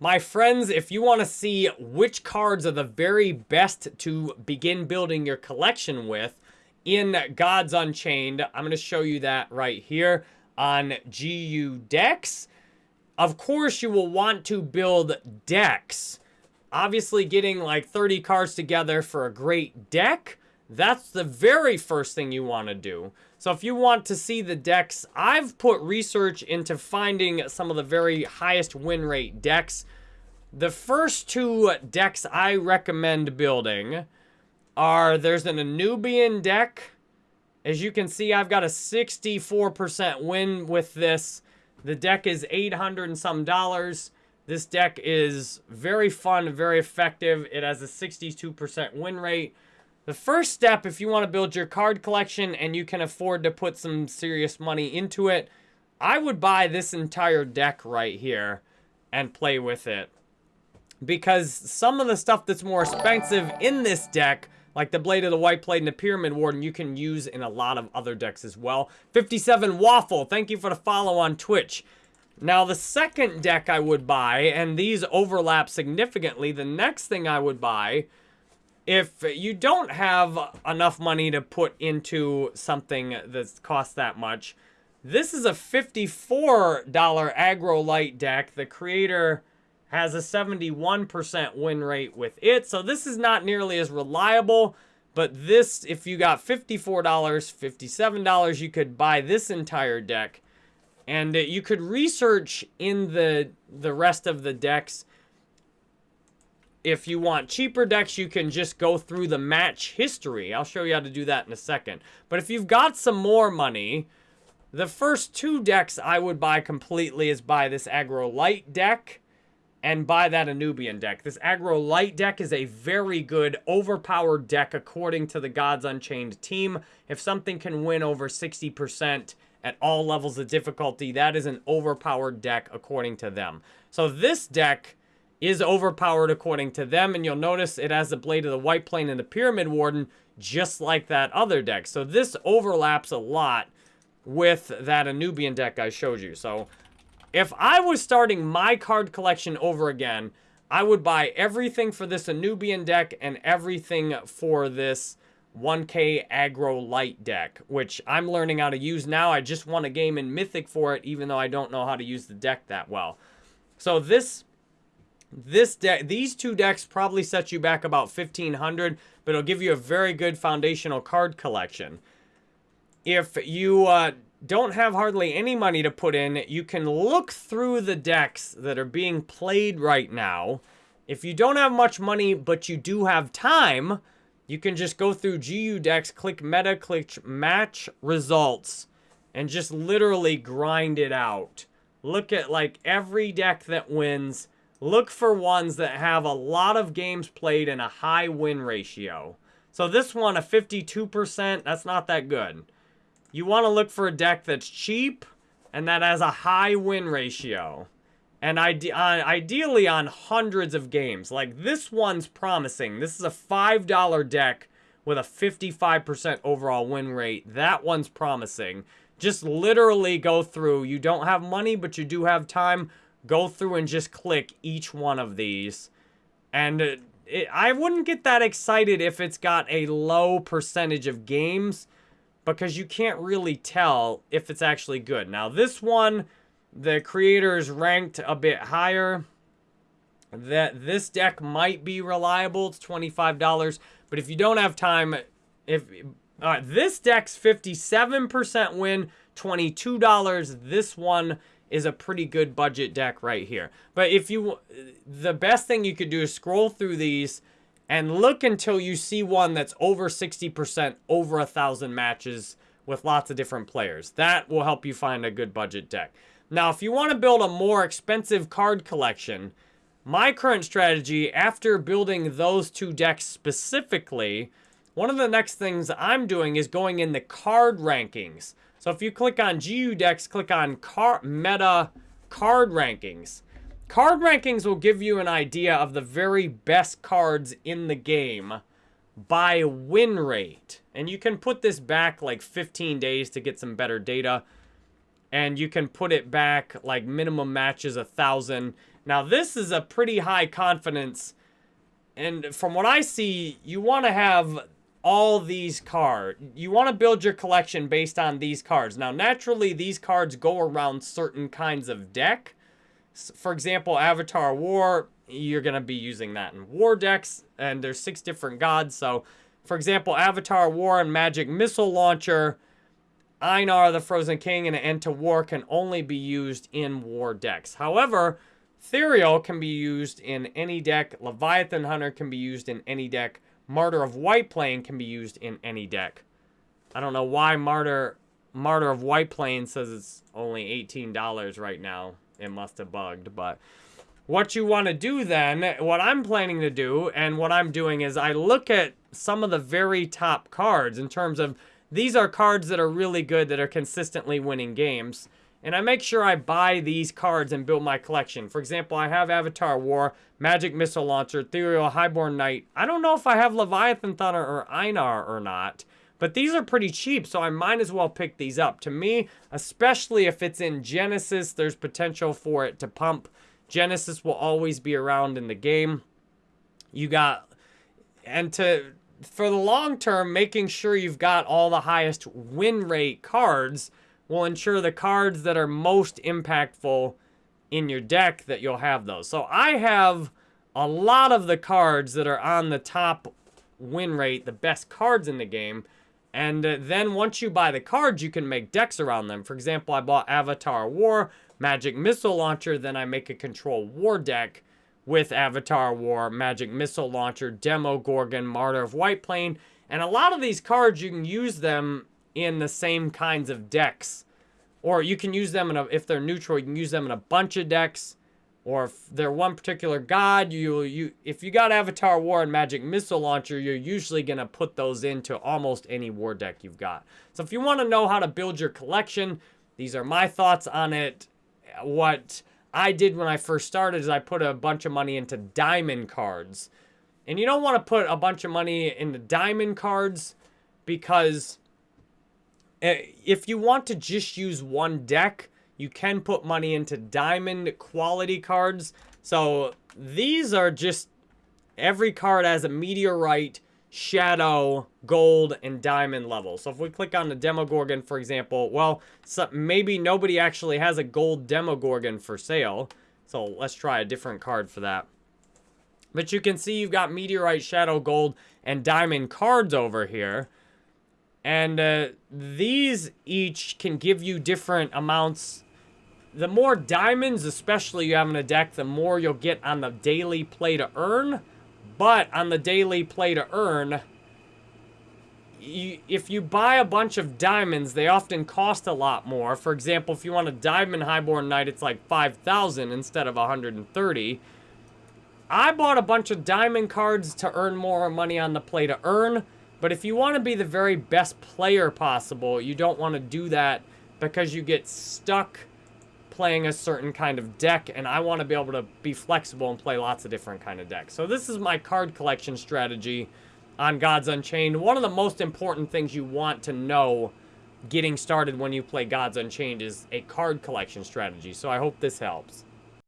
My friends, if you want to see which cards are the very best to begin building your collection with in Gods Unchained, I'm going to show you that right here on GU Decks. Of course, you will want to build decks. Obviously, getting like 30 cards together for a great deck, that's the very first thing you want to do. So if you want to see the decks, I've put research into finding some of the very highest win rate decks. The first two decks I recommend building are, there's an Anubian deck. As you can see, I've got a 64% win with this. The deck is 800 and some dollars. This deck is very fun, very effective. It has a 62% win rate. The first step, if you want to build your card collection and you can afford to put some serious money into it, I would buy this entire deck right here and play with it. Because some of the stuff that's more expensive in this deck, like the Blade of the White Plane and the Pyramid Warden, you can use in a lot of other decks as well. 57 Waffle, thank you for the follow on Twitch. Now, the second deck I would buy, and these overlap significantly, the next thing I would buy if you don't have enough money to put into something that costs that much, this is a $54 aggro light deck. The creator has a 71% win rate with it. So this is not nearly as reliable. But this, if you got $54, $57, you could buy this entire deck. And uh, you could research in the, the rest of the decks if you want cheaper decks, you can just go through the match history. I'll show you how to do that in a second. But if you've got some more money, the first two decks I would buy completely is buy this Aggro Light deck and buy that Anubian deck. This Aggro Light deck is a very good overpowered deck according to the Gods Unchained team. If something can win over 60% at all levels of difficulty, that is an overpowered deck according to them. So this deck is overpowered according to them. And you'll notice it has the Blade of the White Plane and the Pyramid Warden, just like that other deck. So this overlaps a lot with that Anubian deck I showed you. So if I was starting my card collection over again, I would buy everything for this Anubian deck and everything for this 1k aggro light deck, which I'm learning how to use now. I just won a game in Mythic for it, even though I don't know how to use the deck that well. So this this deck, these two decks probably set you back about 1500 but it'll give you a very good foundational card collection. If you uh, don't have hardly any money to put in, you can look through the decks that are being played right now. If you don't have much money, but you do have time, you can just go through GU decks, click meta, click match results, and just literally grind it out. Look at like every deck that wins look for ones that have a lot of games played and a high win ratio. So this one, a 52%, that's not that good. You want to look for a deck that's cheap and that has a high win ratio. And ide uh, ideally on hundreds of games. Like this one's promising. This is a $5 deck with a 55% overall win rate. That one's promising. Just literally go through. You don't have money, but you do have time go through and just click each one of these. And it, I wouldn't get that excited if it's got a low percentage of games because you can't really tell if it's actually good. Now, this one, the creators ranked a bit higher. That this deck might be reliable. It's $25. But if you don't have time, if uh, this deck's 57% win, $22. This one is a pretty good budget deck right here. But if you, the best thing you could do is scroll through these and look until you see one that's over 60%, over a thousand matches with lots of different players. That will help you find a good budget deck. Now, if you want to build a more expensive card collection, my current strategy after building those two decks specifically, one of the next things I'm doing is going in the card rankings. So if you click on GU decks, click on car meta card rankings. Card rankings will give you an idea of the very best cards in the game by win rate. And you can put this back like 15 days to get some better data. And you can put it back like minimum matches a thousand. Now, this is a pretty high confidence, and from what I see, you want to have all these cards. You want to build your collection based on these cards. Now, naturally, these cards go around certain kinds of deck. For example, Avatar War, you're going to be using that in war decks, and there's six different gods. So, for example, Avatar War and Magic Missile Launcher, Einar the Frozen King, and End to War can only be used in war decks. However, Ethereal can be used in any deck. Leviathan Hunter can be used in any deck. Martyr of White Plane can be used in any deck. I don't know why Martyr Martyr of White Plane says it's only $18 right now. It must have bugged, but what you want to do then, what I'm planning to do, and what I'm doing is I look at some of the very top cards in terms of these are cards that are really good that are consistently winning games. And I make sure I buy these cards and build my collection. For example, I have Avatar War, Magic Missile Launcher, Ethereal Highborn Knight. I don't know if I have Leviathan Hunter or Einar or not. But these are pretty cheap, so I might as well pick these up. To me, especially if it's in Genesis, there's potential for it to pump. Genesis will always be around in the game. You got, and to, for the long term, making sure you've got all the highest win rate cards will ensure the cards that are most impactful in your deck that you'll have those. So I have a lot of the cards that are on the top win rate, the best cards in the game. And uh, then once you buy the cards, you can make decks around them. For example, I bought Avatar War, Magic Missile Launcher, then I make a Control War deck with Avatar War, Magic Missile Launcher, Demogorgon, Martyr of White Plane. And a lot of these cards, you can use them in the same kinds of decks. Or you can use them in a, if they're neutral, you can use them in a bunch of decks. Or if they're one particular god, you you if you got Avatar War and Magic Missile Launcher, you're usually going to put those into almost any war deck you've got. So if you want to know how to build your collection, these are my thoughts on it. What I did when I first started is I put a bunch of money into diamond cards. And you don't want to put a bunch of money into diamond cards because Eh, if you want to just use one deck, you can put money into diamond quality cards. So these are just, every card has a meteorite, shadow, gold, and diamond level. So if we click on the Demogorgon, for example, well, so maybe nobody actually has a gold Demogorgon for sale. So let's try a different card for that. But you can see you've got meteorite, shadow, gold, and diamond cards over here. And uh, these each can give you different amounts. The more diamonds, especially you have in a deck, the more you'll get on the daily play to earn. But on the daily play to earn, you, if you buy a bunch of diamonds, they often cost a lot more. For example, if you want a Diamond Highborn Knight, it's like 5,000 instead of 130. I bought a bunch of diamond cards to earn more money on the play to earn. But if you want to be the very best player possible, you don't want to do that because you get stuck playing a certain kind of deck, and I want to be able to be flexible and play lots of different kind of decks. So this is my card collection strategy on Gods Unchained. One of the most important things you want to know getting started when you play Gods Unchained is a card collection strategy. So I hope this helps.